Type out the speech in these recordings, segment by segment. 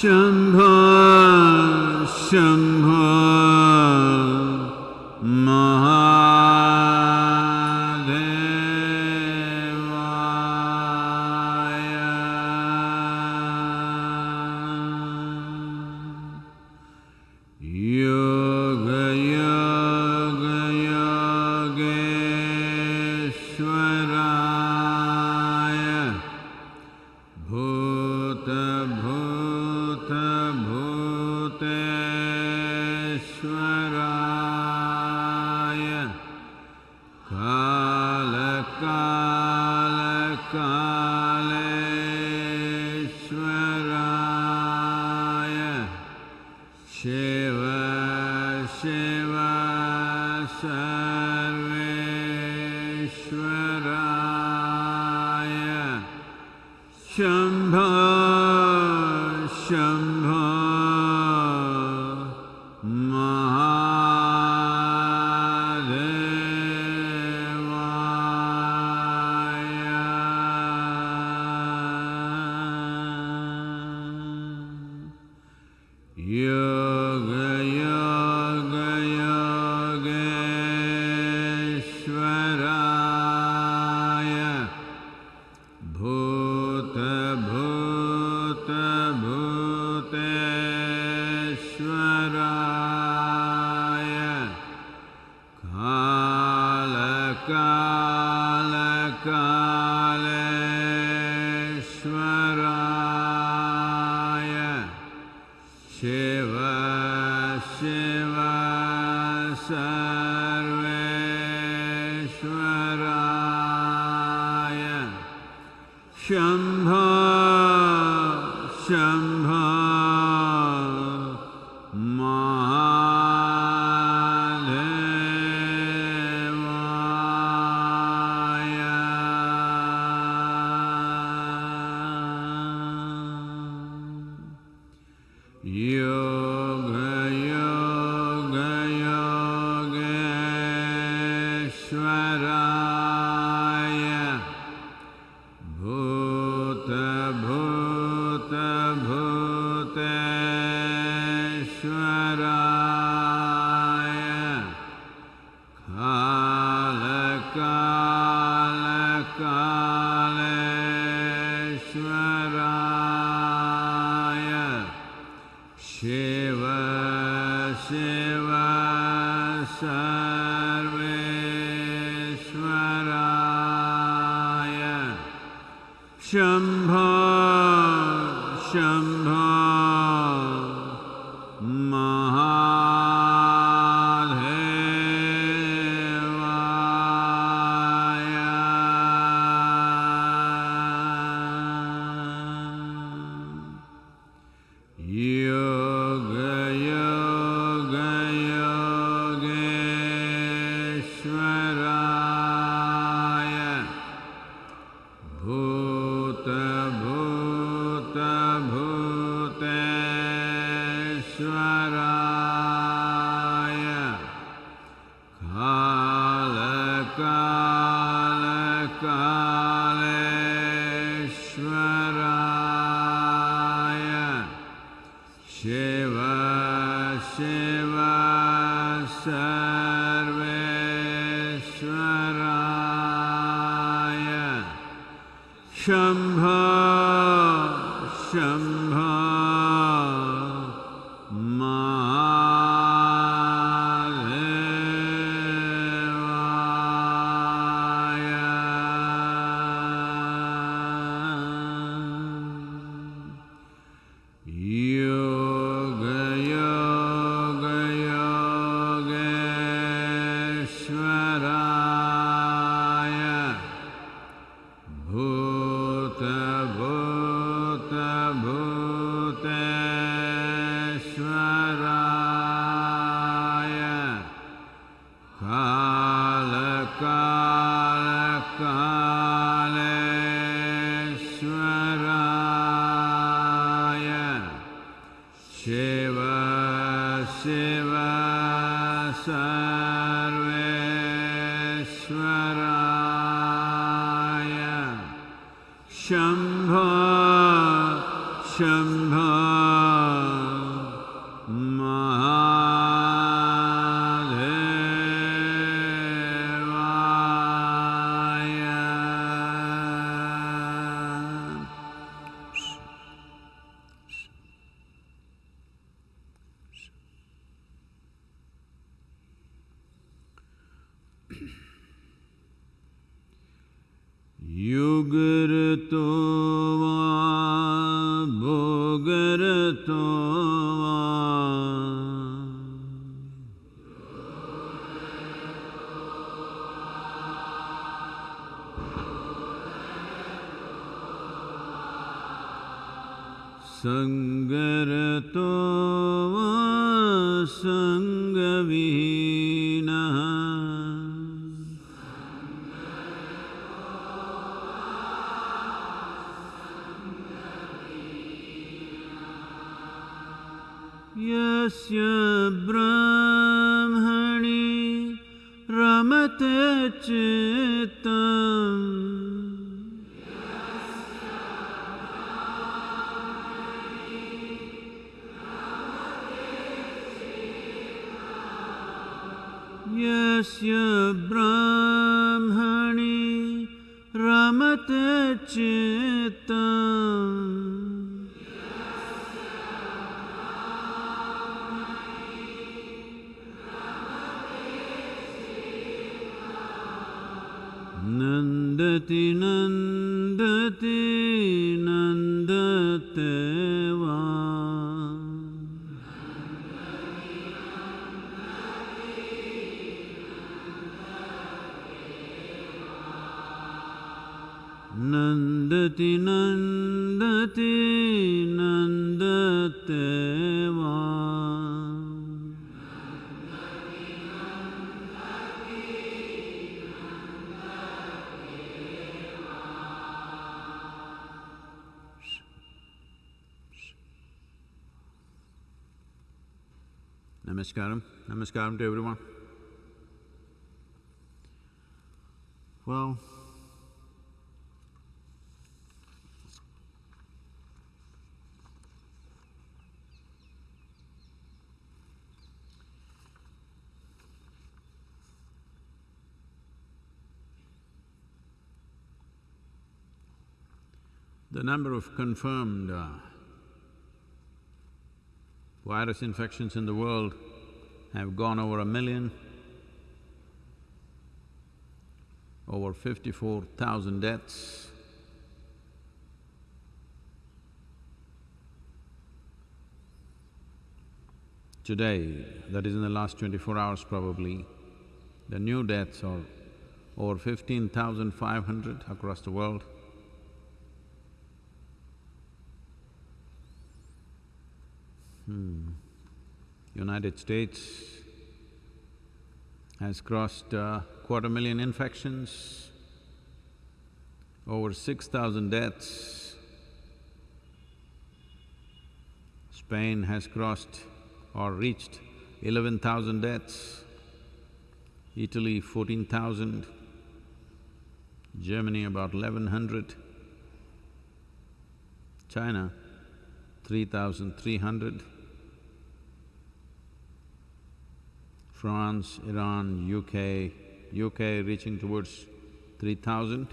शम्भ शम् laka laka सर्वेश्वराय Shambho Shambho لتفتنن Namaskaram. To everyone. Well, the number of confirmed uh, virus infections in the world have gone over a million, over fifty-four thousand deaths. Today, that is in the last twenty-four hours probably, the new deaths are over fifteen thousand five hundred across the world. Hmm. United States has crossed uh, quarter million infections, over six thousand deaths. Spain has crossed or reached eleven thousand deaths, Italy fourteen thousand, Germany about eleven hundred, China three thousand three hundred, France, Iran, UK, UK reaching towards three thousand.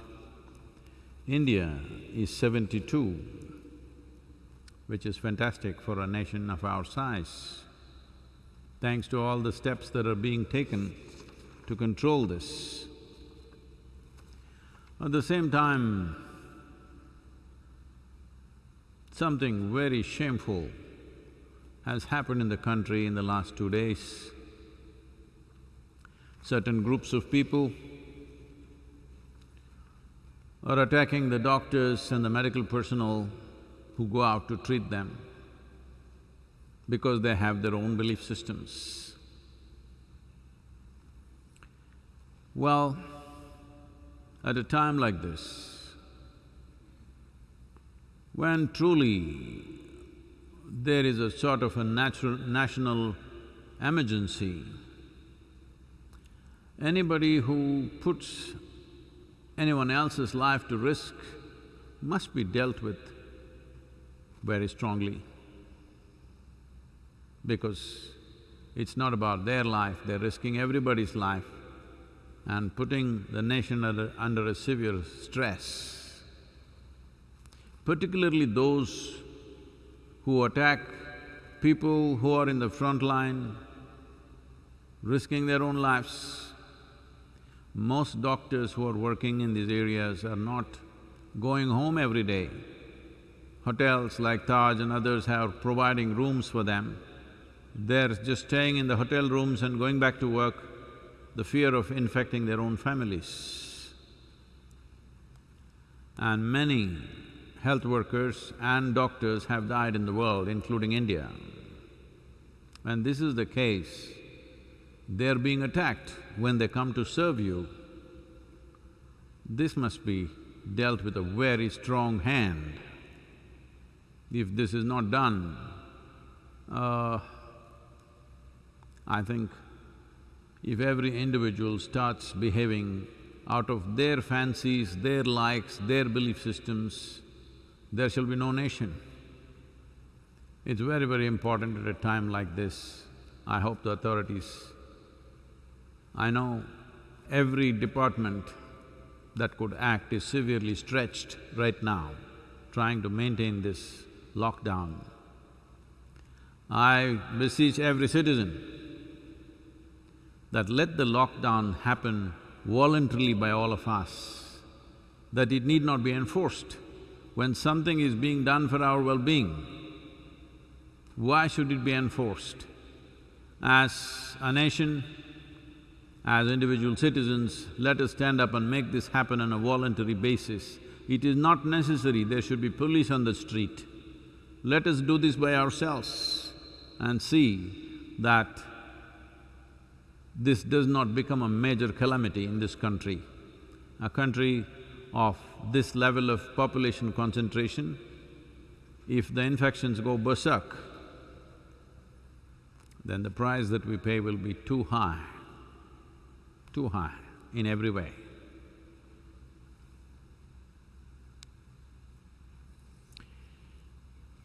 India is seventy-two, which is fantastic for a nation of our size. Thanks to all the steps that are being taken to control this. At the same time, something very shameful has happened in the country in the last two days certain groups of people are attacking the doctors and the medical personnel who go out to treat them because they have their own belief systems. Well, at a time like this, when truly there is a sort of a natural… national emergency, Anybody who puts anyone else's life to risk must be dealt with very strongly because it's not about their life, they're risking everybody's life and putting the nation under, under a severe stress. Particularly those who attack people who are in the front line, risking their own lives. Most doctors who are working in these areas are not going home every day. Hotels like Taj and others have providing rooms for them. They're just staying in the hotel rooms and going back to work, the fear of infecting their own families. And many health workers and doctors have died in the world, including India. When this is the case, they're being attacked when they come to serve you. This must be dealt with a very strong hand. If this is not done, uh, I think if every individual starts behaving out of their fancies, their likes, their belief systems, there shall be no nation. It's very, very important at a time like this. I hope the authorities… I know every department that could act is severely stretched right now, trying to maintain this lockdown. I beseech every citizen that let the lockdown happen voluntarily by all of us, that it need not be enforced. When something is being done for our well-being, why should it be enforced? As a nation, as individual citizens, let us stand up and make this happen on a voluntary basis. It is not necessary there should be police on the street. Let us do this by ourselves and see that this does not become a major calamity in this country. A country of this level of population concentration, if the infections go berserk, then the price that we pay will be too high, too high in every way.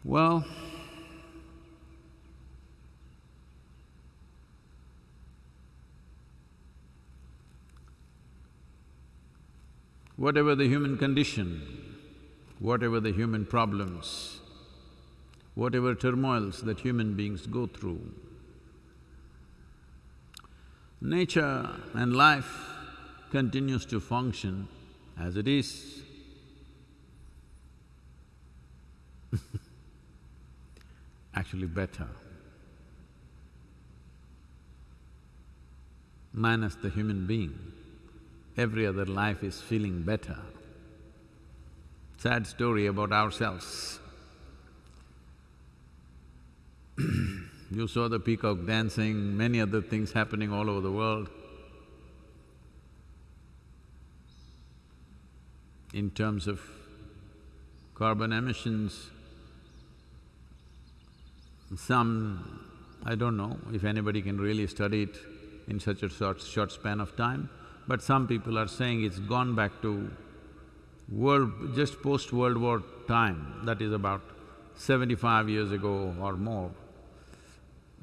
Well, whatever the human condition, whatever the human problems, whatever turmoils that human beings go through, Nature and life continues to function as it is. Actually better. Minus the human being, every other life is feeling better. Sad story about ourselves. You saw the peacock dancing, many other things happening all over the world. In terms of carbon emissions, some… I don't know if anybody can really study it in such a short, short span of time, but some people are saying it's gone back to world… just post-World War time, that is about seventy-five years ago or more.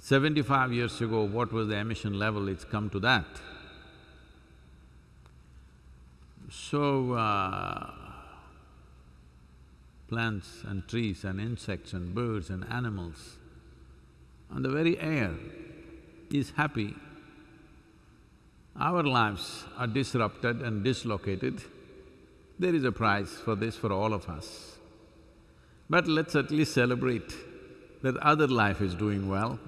Seventy-five years ago, what was the emission level, it's come to that. So, uh, plants and trees and insects and birds and animals, and the very air is happy. Our lives are disrupted and dislocated. There is a price for this for all of us. But let's at least celebrate that other life is doing well.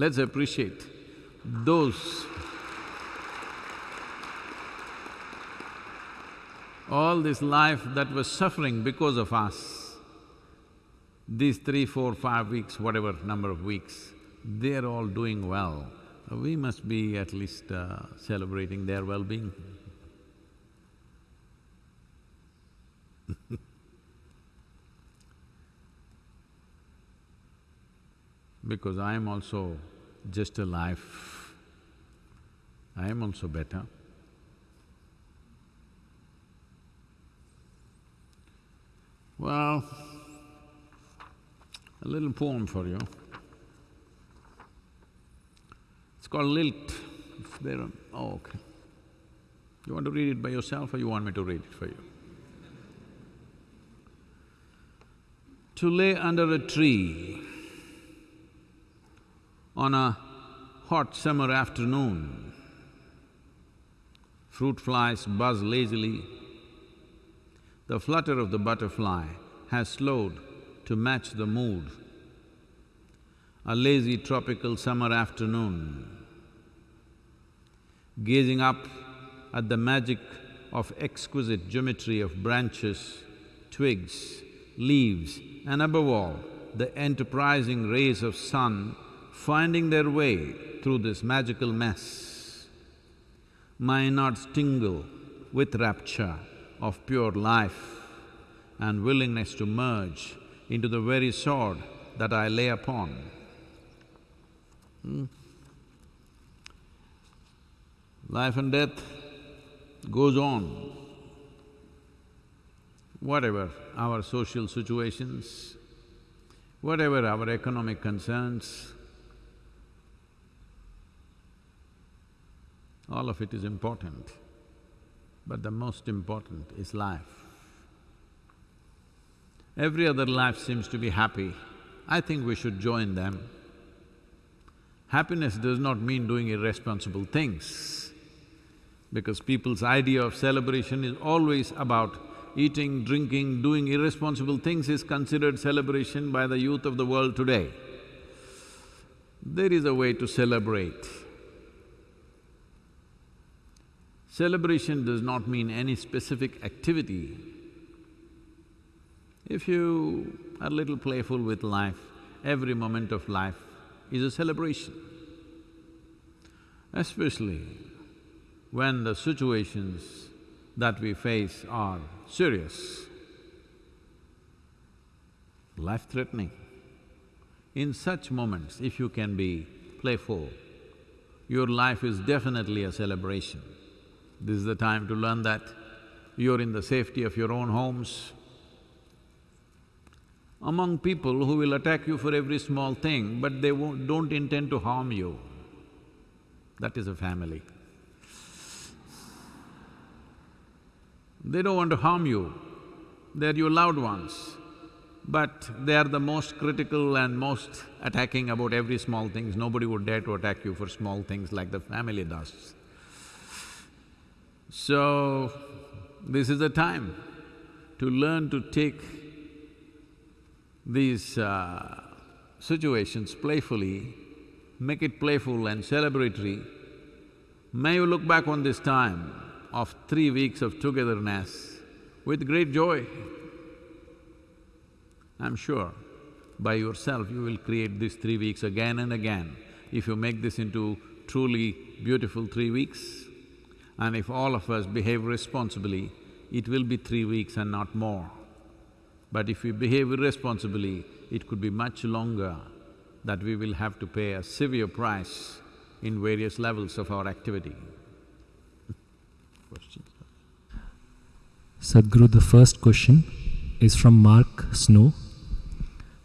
Let's appreciate those all this life that was suffering because of us, these three, four, five weeks, whatever number of weeks, they're all doing well. We must be at least uh, celebrating their well-being. because I am also just a life, I am also better. Well, a little poem for you. It's called Lilt. There on… oh, okay. You want to read it by yourself or you want me to read it for you? To lay under a tree on a hot summer afternoon. Fruit flies buzz lazily. the flutter of the butterfly has slowed to match the mood. A lazy tropical summer afternoon, gazing up at the magic of exquisite geometry of branches, twigs, leaves, and above all, the enterprising rays of sun finding their way through this magical mess. My knots tingle with rapture of pure life and willingness to merge into the very sword that I lay upon. Hmm? Life and death goes on. Whatever our social situations, whatever our economic concerns, all of it is important, but the most important is life. Every other life seems to be happy, I think we should join them. Happiness does not mean doing irresponsible things, because people's idea of celebration is always about eating, drinking, doing irresponsible things is considered celebration by the youth of the world today. There is a way to celebrate. Celebration does not mean any specific activity. If you are a little playful with life, every moment of life is a celebration. Especially when the situations that we face are serious, life-threatening. In such moments, if you can be playful, your life is definitely a celebration. This is the time to learn that. You're in the safety of your own homes. Among people who will attack you for every small thing, but they won't, don't intend to harm you, that is a family. They don't want to harm you, they're your loved ones, but they are the most critical and most attacking about every small things. Nobody would dare to attack you for small things like the family does. So, this is the time to learn to take these uh, situations playfully, make it playful and celebratory. May you look back on this time of three weeks of togetherness with great joy. I'm sure by yourself you will create these three weeks again and again if you make this into truly beautiful three weeks. And if all of us behave responsibly, it will be three weeks and not more. But if we behave irresponsibly, it could be much longer that we will have to pay a severe price in various levels of our activity. Sadhguru, the first question is from Mark Snow.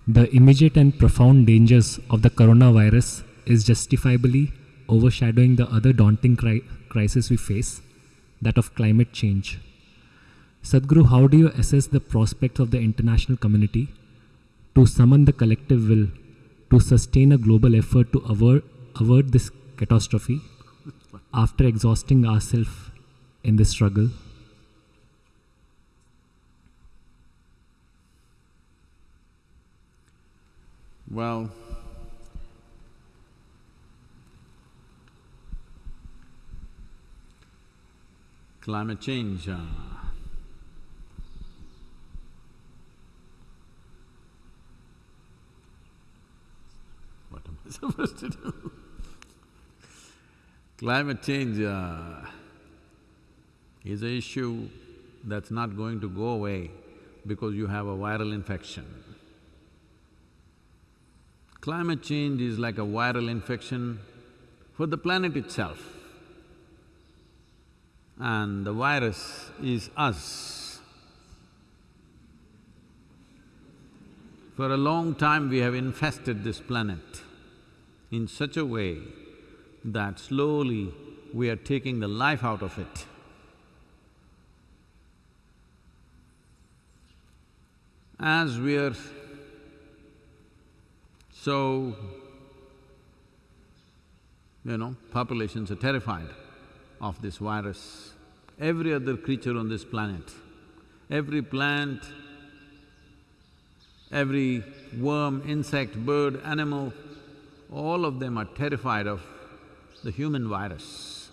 The immediate and profound dangers of the coronavirus is justifiably overshadowing the other daunting cri- crisis we face, that of climate change. Sadhguru, how do you assess the prospects of the international community to summon the collective will to sustain a global effort to avert, avert this catastrophe after exhausting ourselves in this struggle? Well, climate change, uh, what am I supposed to do? Climate change uh, is an issue that's not going to go away because you have a viral infection. Climate change is like a viral infection for the planet itself. And the virus is us. For a long time we have infested this planet in such a way that slowly we are taking the life out of it. As we are so, you know, populations are terrified of this virus. Every other creature on this planet every plant, every worm, insect, bird, animal, all of them are terrified of the human virus.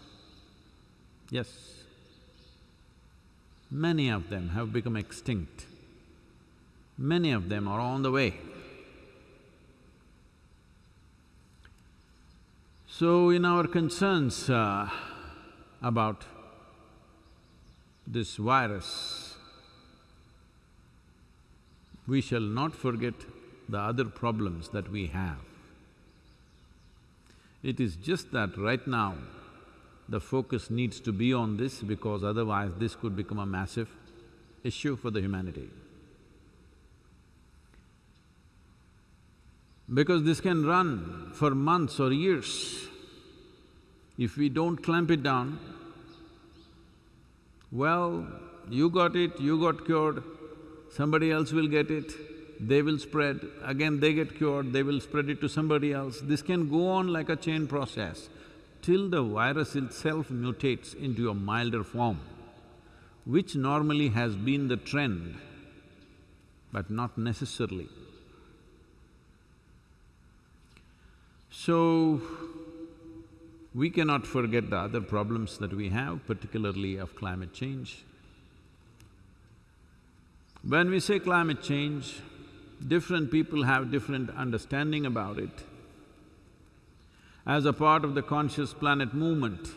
Yes. Many of them have become extinct. Many of them are on the way. So in our concerns uh, about this virus, we shall not forget the other problems that we have. It is just that right now, the focus needs to be on this because otherwise this could become a massive issue for the humanity. Because this can run for months or years. If we don't clamp it down, well, you got it, you got cured, somebody else will get it, they will spread, again they get cured, they will spread it to somebody else. This can go on like a chain process till the virus itself mutates into a milder form, which normally has been the trend, but not necessarily. So, we cannot forget the other problems that we have, particularly of climate change. When we say climate change, different people have different understanding about it. As a part of the Conscious Planet movement,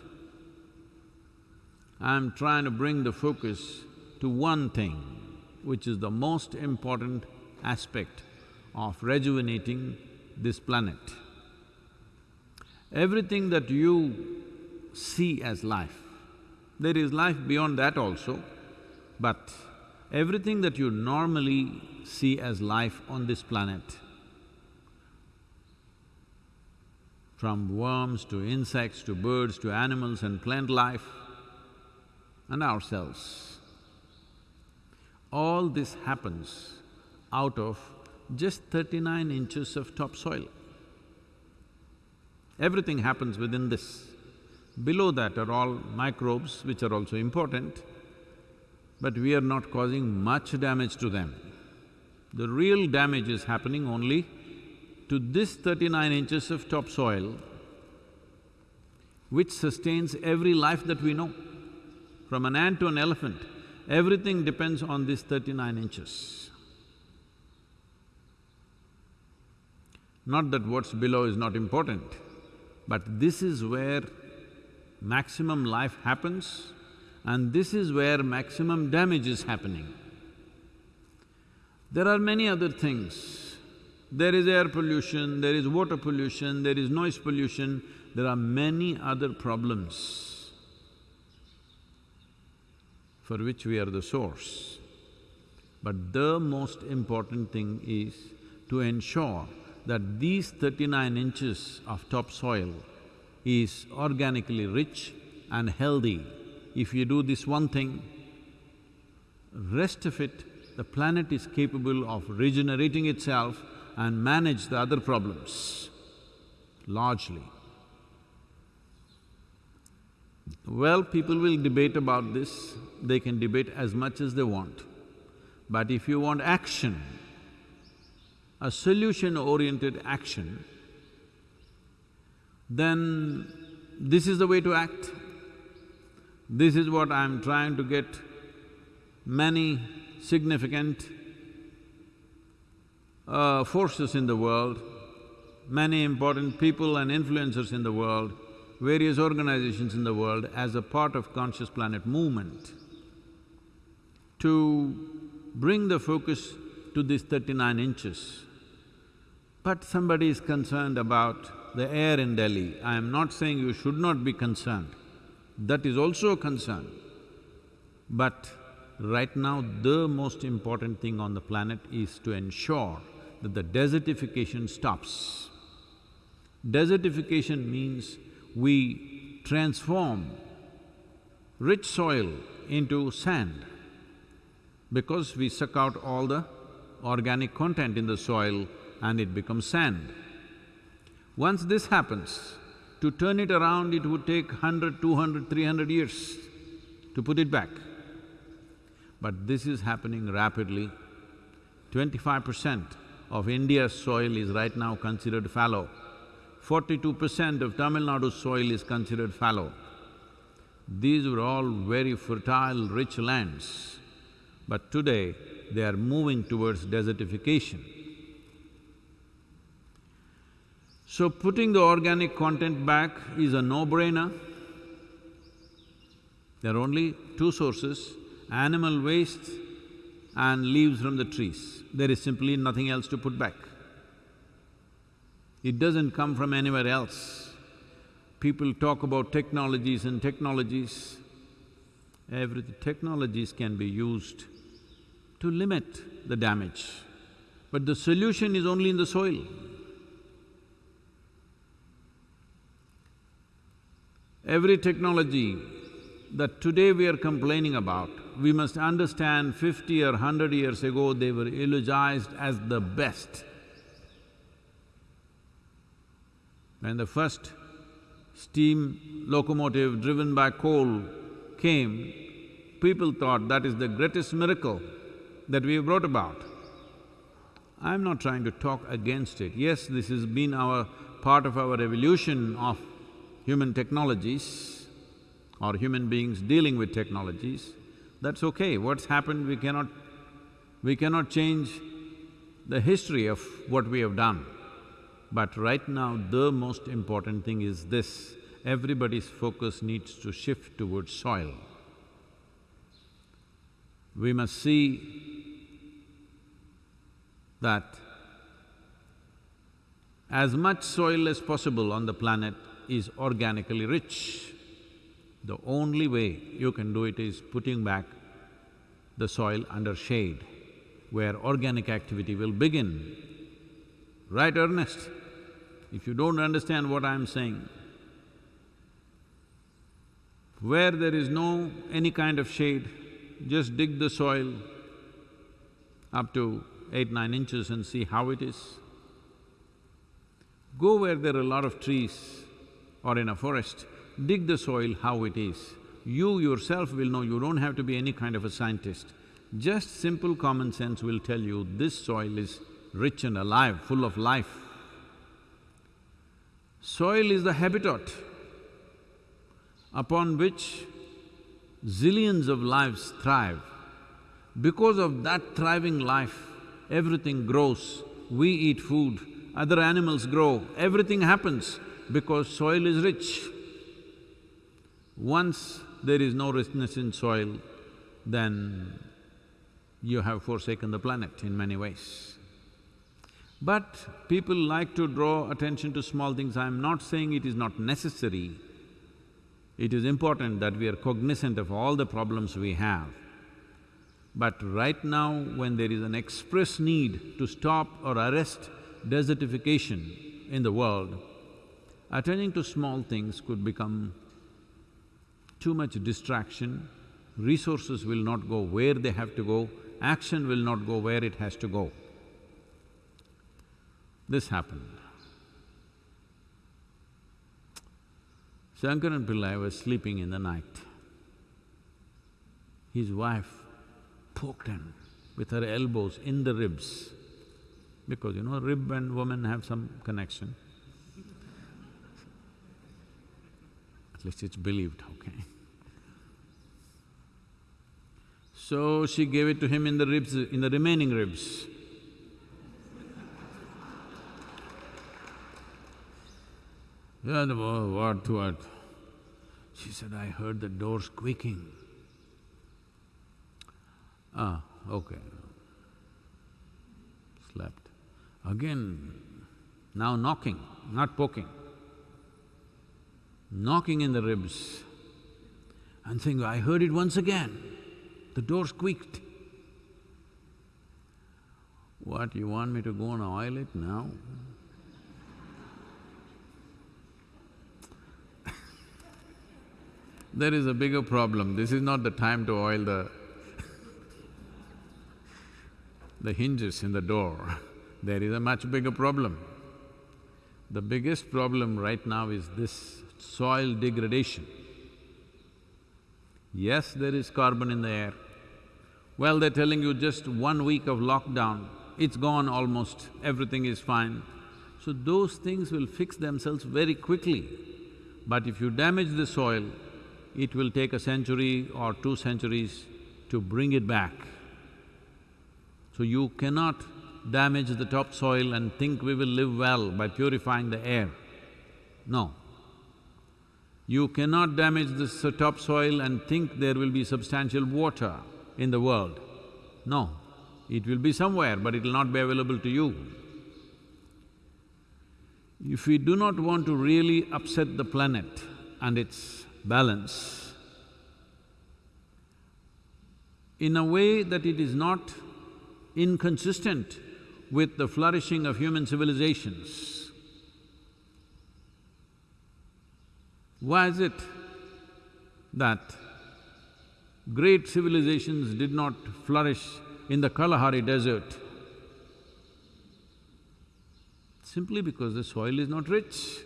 I'm trying to bring the focus to one thing, which is the most important aspect of rejuvenating this planet. Everything that you see as life, there is life beyond that also, but everything that you normally see as life on this planet, from worms to insects to birds to animals and plant life and ourselves, all this happens out of just thirty-nine inches of topsoil. Everything happens within this. Below that are all microbes which are also important, but we are not causing much damage to them. The real damage is happening only to this thirty-nine inches of topsoil, which sustains every life that we know. From an ant to an elephant, everything depends on this thirty-nine inches. Not that what's below is not important, but this is where maximum life happens and this is where maximum damage is happening. There are many other things. There is air pollution, there is water pollution, there is noise pollution, there are many other problems for which we are the source. But the most important thing is to ensure that these thirty-nine inches of topsoil is organically rich and healthy. If you do this one thing, rest of it, the planet is capable of regenerating itself and manage the other problems largely. Well, people will debate about this, they can debate as much as they want. But if you want action, a solution-oriented action, then this is the way to act. This is what I'm trying to get many significant uh, forces in the world, many important people and influencers in the world, various organizations in the world as a part of Conscious Planet movement to bring the focus to these thirty-nine inches. But somebody is concerned about the air in Delhi. I am not saying you should not be concerned, that is also a concern. But right now, the most important thing on the planet is to ensure that the desertification stops. Desertification means we transform rich soil into sand because we suck out all the organic content in the soil and it becomes sand. Once this happens, to turn it around it would take hundred, two hundred, three hundred years to put it back. but this is happening rapidly. Twenty-five percent of India's soil is right now considered fallow. Forty-two percent of Tamil Nadu's soil is considered fallow. These were all very fertile, rich lands, but today they are moving towards desertification. So putting the organic content back is a no-brainer. There are only two sources, animal waste and leaves from the trees. There is simply nothing else to put back. It doesn't come from anywhere else. People talk about technologies and technologies. Every technologies can be used to limit the damage, but the solution is only in the soil. Every technology that today we are complaining about, we must understand fifty or hundred years ago they were eulogized as the best. When the first steam locomotive driven by coal came, people thought that is the greatest miracle that we have brought about. I'm not trying to talk against it. Yes, this has been our… part of our evolution of human technologies or human beings dealing with technologies, that's okay. What's happened, we cannot… we cannot change the history of what we have done. But right now, the most important thing is this, everybody's focus needs to shift towards soil. We must see that as much soil as possible on the planet is organically rich. The only way you can do it is putting back the soil under shade, where organic activity will begin. Right, Ernest? If you don't understand what I'm saying, where there is no any kind of shade, just dig the soil up to eight, nine inches and see how it is. Go where there are a lot of trees or in a forest, dig the soil how it is. You yourself will know, you don't have to be any kind of a scientist. Just simple common sense will tell you this soil is rich and alive, full of life. Soil is the habitat upon which zillions of lives thrive. Because of that thriving life, everything grows, we eat food, other animals grow, everything happens because soil is rich. Once there is no richness in soil, then you have forsaken the planet in many ways. But people like to draw attention to small things, I'm not saying it is not necessary. It is important that we are cognizant of all the problems we have. But right now, when there is an express need to stop or arrest desertification in the world, attending to small things could become too much distraction, resources will not go where they have to go, action will not go where it has to go. This happened. Shankaran Pillai was sleeping in the night. His wife poked him with her elbows in the ribs, because you know, rib and woman have some connection. Least it's believed, okay. So she gave it to him in the ribs, in the remaining ribs. Yeah, what, what? She said, I heard the door squeaking. Ah, okay. Slept. Again, now knocking, not poking. Knocking in the ribs and saying, I heard it once again. The door squeaked. What, you want me to go and oil it now? there is a bigger problem. This is not the time to oil the the hinges in the door. There is a much bigger problem. The biggest problem right now is this soil degradation. Yes, there is carbon in the air. Well, they're telling you just one week of lockdown, it's gone almost, everything is fine. So those things will fix themselves very quickly. But if you damage the soil, it will take a century or two centuries to bring it back. So you cannot damage the topsoil and think we will live well by purifying the air. No. You cannot damage this topsoil and think there will be substantial water in the world. No, it will be somewhere, but it will not be available to you. If we do not want to really upset the planet and its balance, in a way that it is not inconsistent with the flourishing of human civilizations. Why is it that great civilizations did not flourish in the Kalahari desert? Simply because the soil is not rich.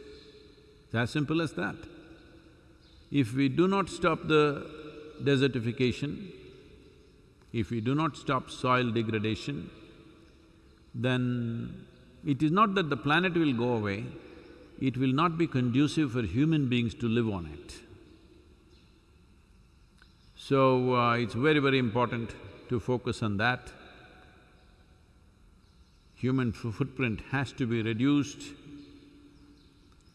It's as simple as that. If we do not stop the desertification, if we do not stop soil degradation, then it is not that the planet will go away, it will not be conducive for human beings to live on it. So, uh, it's very, very important to focus on that. Human footprint has to be reduced.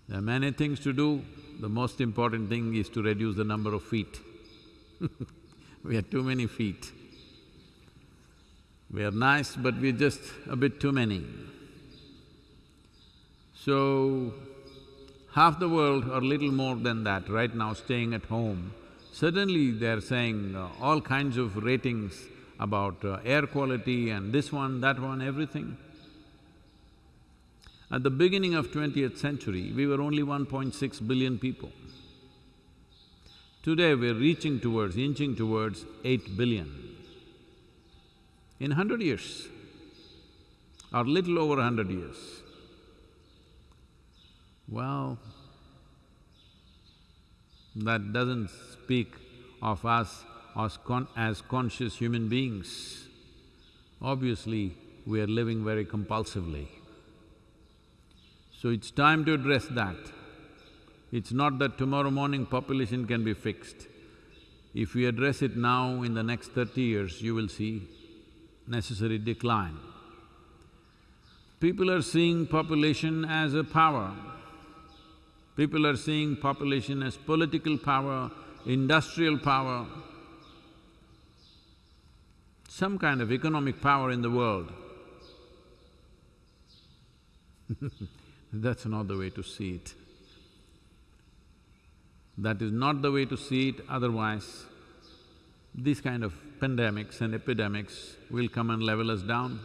There are many things to do, the most important thing is to reduce the number of feet we have too many feet. We are nice, but we're just a bit too many. So, half the world or little more than that right now staying at home, suddenly they're saying uh, all kinds of ratings about uh, air quality and this one, that one, everything. At the beginning of twentieth century, we were only 1.6 billion people. Today we're reaching towards, inching towards eight billion in hundred years or little over hundred years. Well, that doesn't speak of us as, con as conscious human beings. Obviously, we are living very compulsively. So it's time to address that. It's not that tomorrow morning population can be fixed. If we address it now, in the next thirty years, you will see necessary decline. People are seeing population as a power. People are seeing population as political power, industrial power, some kind of economic power in the world. That's not the way to see it. That is not the way to see it, otherwise these kind of pandemics and epidemics will come and level us down.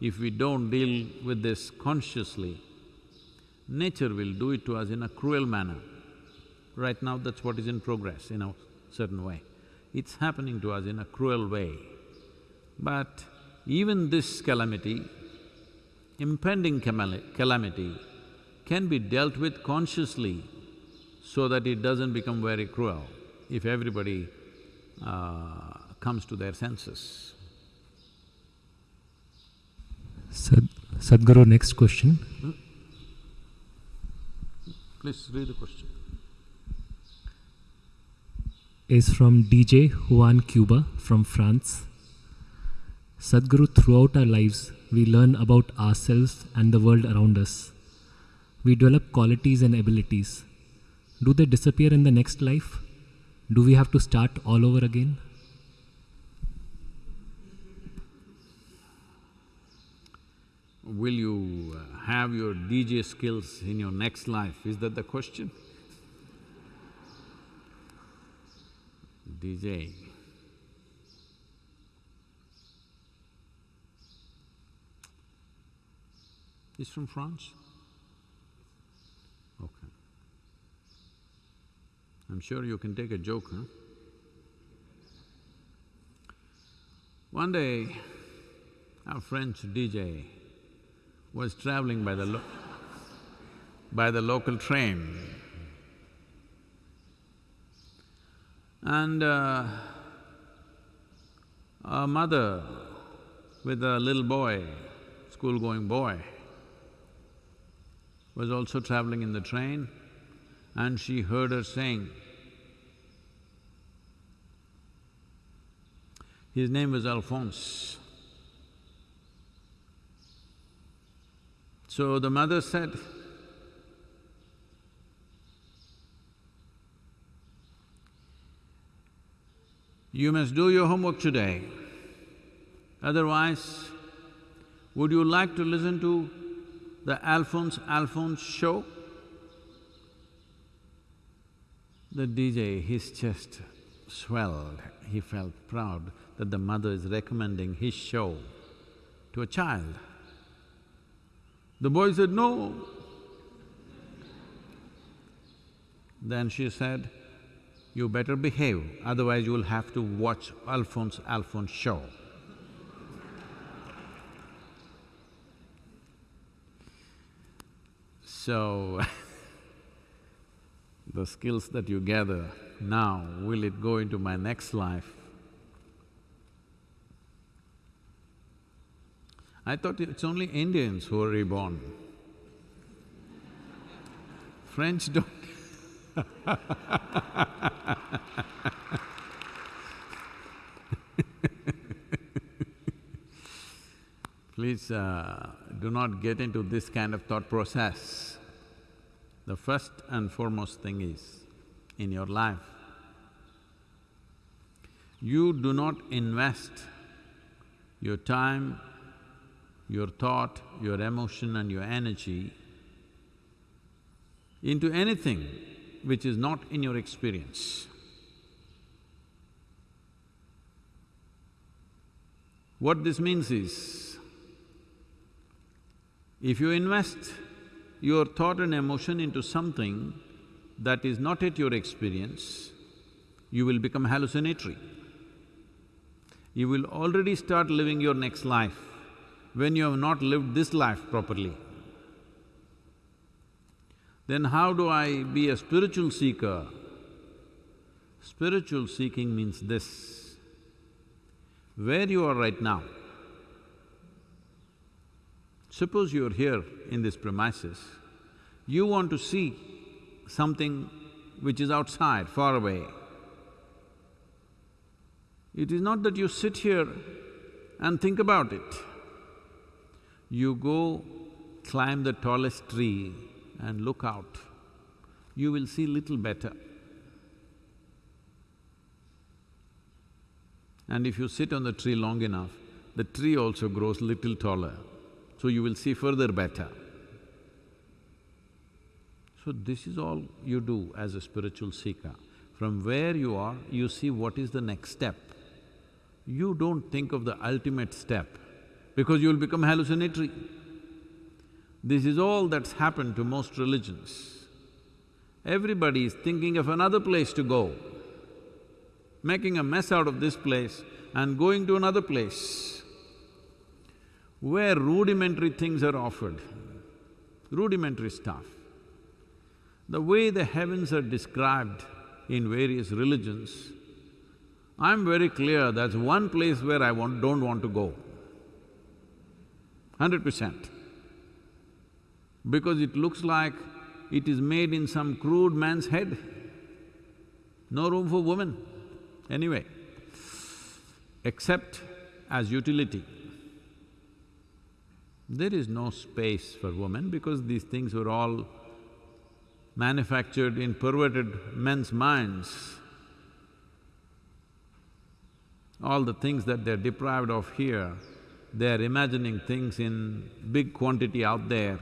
If we don't deal with this consciously, nature will do it to us in a cruel manner. Right now, that's what is in progress in a certain way. It's happening to us in a cruel way. But even this calamity, impending calamity, can be dealt with consciously so that it doesn't become very cruel if everybody uh, comes to their senses. Sad, Sadhguru, next question. Hmm? Please read the question. Is from DJ Juan Cuba from France. Sadhguru, throughout our lives, we learn about ourselves and the world around us. We develop qualities and abilities. Do they disappear in the next life? Do we have to start all over again? Will you uh, have your DJ skills in your next life? Is that the question? DJ. He's from France? Okay. I'm sure you can take a joke, huh? One day, our French DJ was traveling by the by the local train. And uh, A mother with a little boy, school-going boy, was also traveling in the train and she heard her saying, his name was Alphonse. So the mother said, You must do your homework today. Otherwise, would you like to listen to the Alphonse Alphonse show? The DJ, his chest swelled, he felt proud that the mother is recommending his show to a child. The boy said, no. Then she said, you better behave, otherwise you'll have to watch Alphonse Alphonse show. So, the skills that you gather now, will it go into my next life? I thought it's only Indians who are reborn. French don't Please uh, do not get into this kind of thought process. The first and foremost thing is, in your life, you do not invest your time, your thought, your emotion and your energy into anything which is not in your experience. What this means is, if you invest your thought and emotion into something that is not at your experience, you will become hallucinatory. You will already start living your next life when you have not lived this life properly. Then how do I be a spiritual seeker? Spiritual seeking means this, where you are right now, suppose you're here in this premises, you want to see something which is outside, far away. It is not that you sit here and think about it. You go climb the tallest tree and look out, you will see little better. And if you sit on the tree long enough, the tree also grows little taller, so you will see further better. So this is all you do as a spiritual seeker. From where you are, you see what is the next step. You don't think of the ultimate step because you'll become hallucinatory. This is all that's happened to most religions. Everybody is thinking of another place to go, making a mess out of this place and going to another place where rudimentary things are offered, rudimentary stuff. The way the heavens are described in various religions, I'm very clear that's one place where I want, don't want to go, hundred percent. Because it looks like it is made in some crude man's head, no room for woman, anyway, except as utility. There is no space for women because these things were all manufactured in perverted men's minds. All the things that they're deprived of here, they're imagining things in big quantity out there.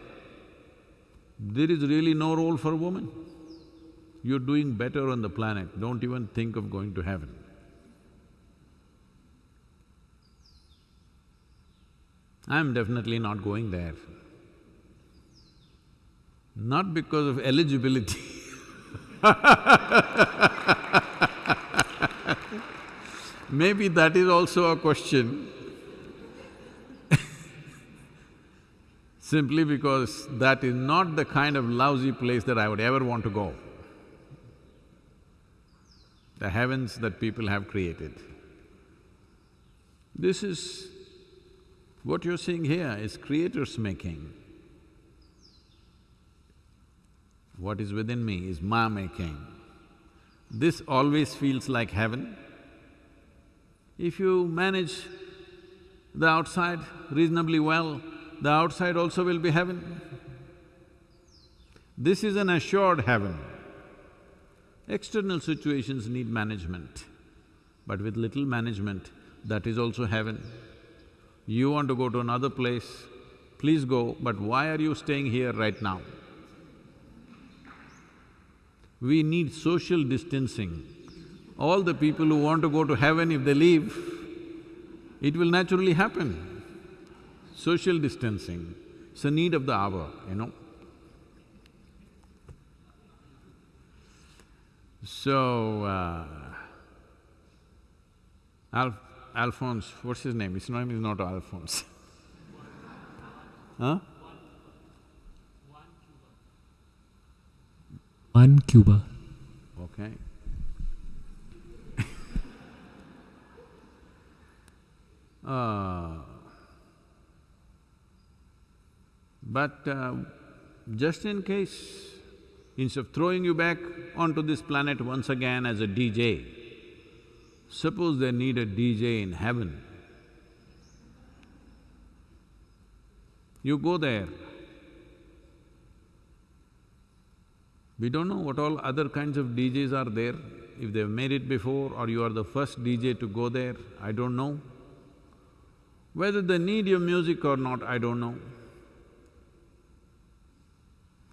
There is really no role for woman. You're doing better on the planet, don't even think of going to heaven. I'm definitely not going there. Not because of eligibility Maybe that is also a question simply because that is not the kind of lousy place that I would ever want to go. The heavens that people have created. This is… what you're seeing here is creator's making. What is within me is my making. This always feels like heaven. If you manage the outside reasonably well, the outside also will be heaven. This is an assured heaven. External situations need management, but with little management, that is also heaven. You want to go to another place, please go, but why are you staying here right now? We need social distancing. All the people who want to go to heaven, if they leave, it will naturally happen. Social distancing, it's a need of the hour, you know. So, uh, Al Alphonse, what's his name? His name is not Alphonse. huh? Juan Cuba. Okay. uh, but uh, just in case, instead of throwing you back onto this planet once again as a DJ, suppose they need a DJ in heaven. You go there. We don't know what all other kinds of DJs are there, if they've made it before or you are the first DJ to go there, I don't know. Whether they need your music or not, I don't know.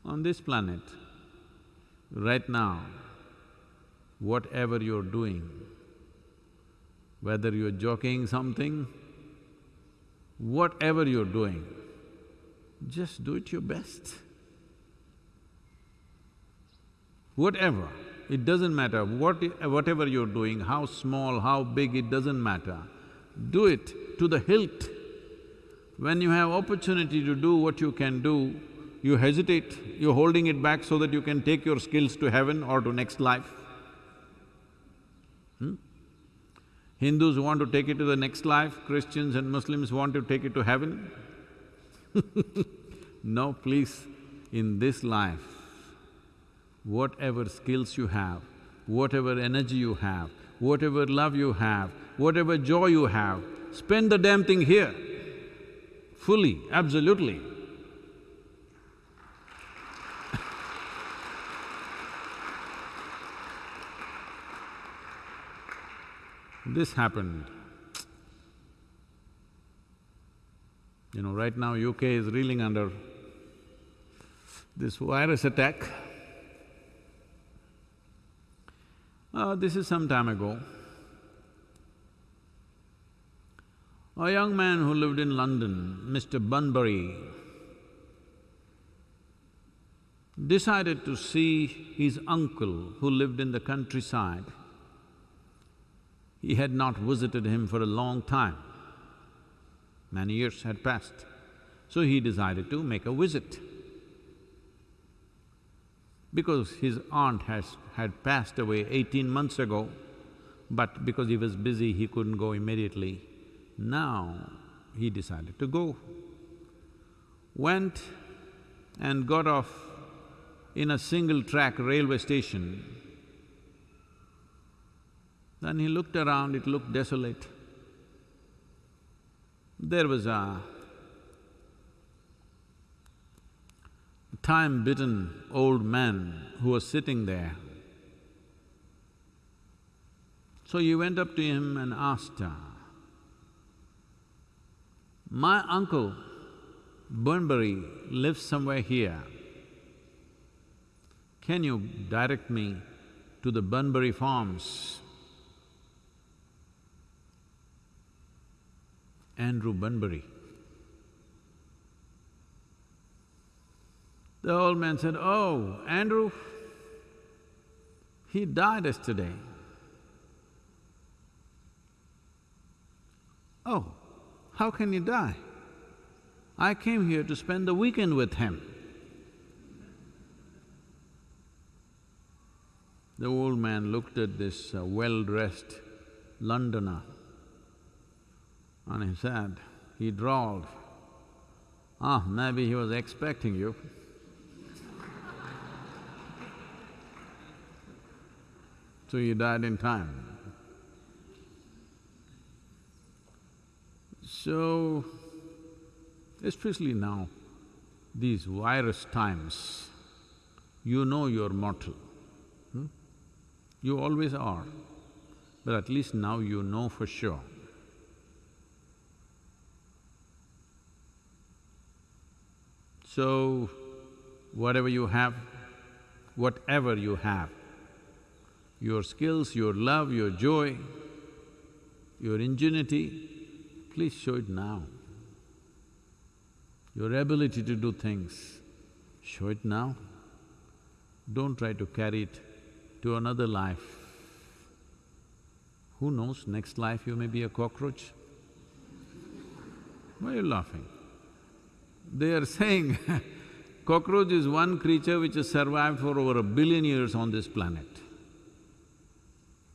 On this planet, right now, whatever you're doing, whether you're joking something, whatever you're doing, just do it your best. Whatever, it doesn't matter what… whatever you're doing, how small, how big, it doesn't matter. Do it to the hilt. When you have opportunity to do what you can do, you hesitate, you're holding it back so that you can take your skills to heaven or to next life. Hmm? Hindus want to take it to the next life, Christians and Muslims want to take it to heaven. no, please, in this life, whatever skills you have, whatever energy you have, whatever love you have, whatever joy you have, spend the damn thing here, fully, absolutely. This happened. You know, right now UK is reeling under this virus attack. Uh, this is some time ago. A young man who lived in London, Mr. Bunbury, decided to see his uncle who lived in the countryside. He had not visited him for a long time. Many years had passed. So he decided to make a visit. Because his aunt has… had passed away eighteen months ago, but because he was busy, he couldn't go immediately. Now, he decided to go. Went and got off in a single-track railway station. Then he looked around, it looked desolate. There was a time-bitten old man who was sitting there. So he went up to him and asked, my uncle Bunbury lives somewhere here. Can you direct me to the Bunbury Farms? Andrew Bunbury. The old man said, Oh, Andrew, he died yesterday. Oh, how can he die? I came here to spend the weekend with him. The old man looked at this uh, well-dressed Londoner And he said, he drawled, ah, maybe he was expecting you. so he died in time. So, especially now, these virus times, you know you're mortal. Hmm? You always are, but at least now you know for sure. So, whatever you have, whatever you have, your skills, your love, your joy, your ingenuity, please show it now. Your ability to do things, show it now. Don't try to carry it to another life. Who knows, next life you may be a cockroach. Why are you laughing? They are saying cockroach is one creature which has survived for over a billion years on this planet.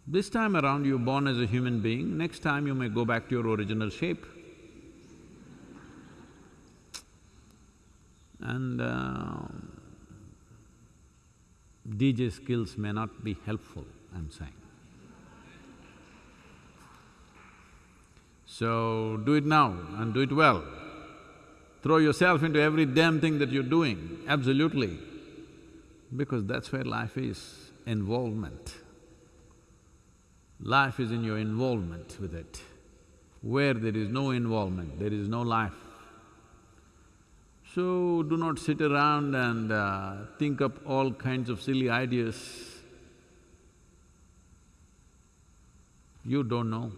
This time around you're born as a human being, next time you may go back to your original shape. And uh, DJ skills may not be helpful, I'm saying. So, do it now and do it well. Throw yourself into every damn thing that you're doing, absolutely, because that's where life is, involvement. Life is in your involvement with it. Where there is no involvement, there is no life. So, do not sit around and uh, think up all kinds of silly ideas. You don't know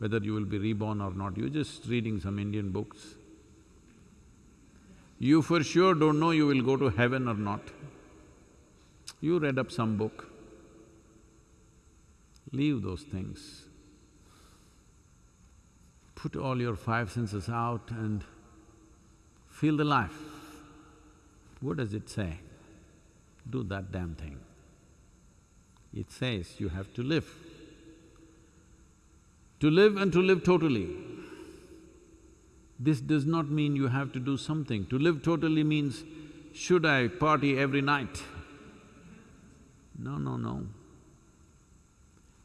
whether you will be reborn or not, you're just reading some Indian books. You for sure don't know you will go to heaven or not. You read up some book. Leave those things. Put all your five senses out and feel the life. What does it say? Do that damn thing. It says you have to live. To live and to live totally. This does not mean you have to do something. To live totally means, should I party every night? No, no, no.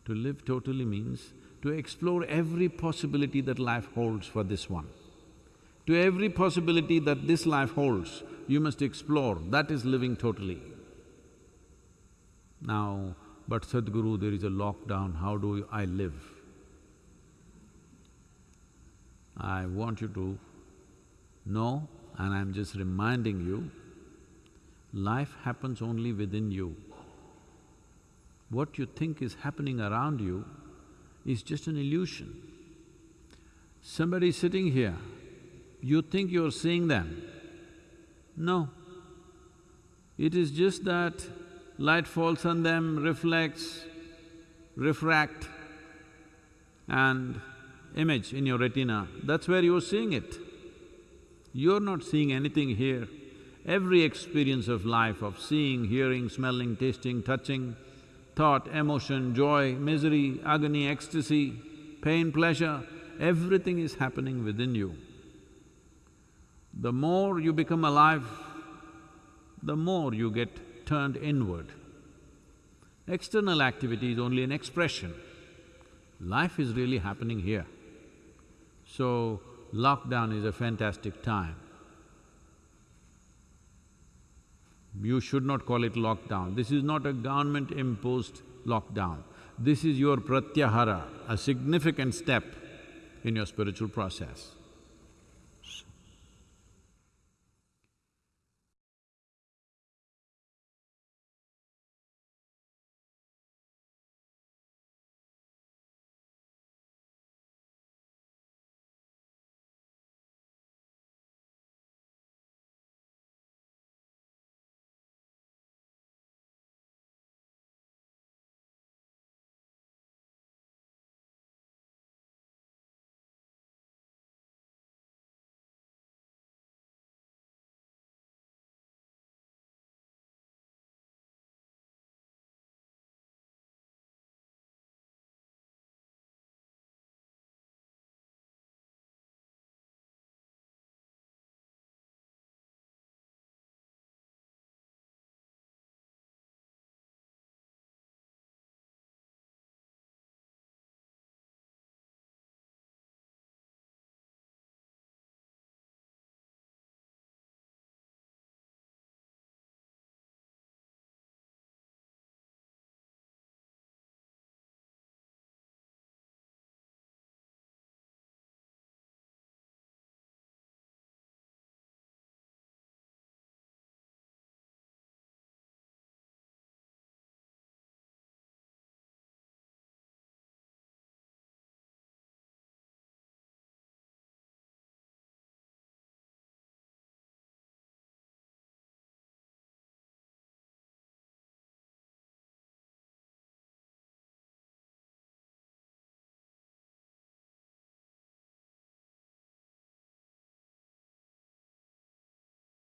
To live totally means to explore every possibility that life holds for this one. To every possibility that this life holds, you must explore, that is living totally. Now, but Sadhguru, there is a lockdown, how do I live? I want you to know, and I'm just reminding you, life happens only within you. What you think is happening around you is just an illusion. Somebody sitting here, you think you're seeing them. No. It is just that light falls on them, reflects, refract, and image in your retina, that's where you're seeing it. You're not seeing anything here. Every experience of life of seeing, hearing, smelling, tasting, touching, thought, emotion, joy, misery, agony, ecstasy, pain, pleasure, everything is happening within you. The more you become alive, the more you get turned inward. External activity is only an expression. Life is really happening here. So, lockdown is a fantastic time. You should not call it lockdown. This is not a government-imposed lockdown. This is your pratyahara, a significant step in your spiritual process.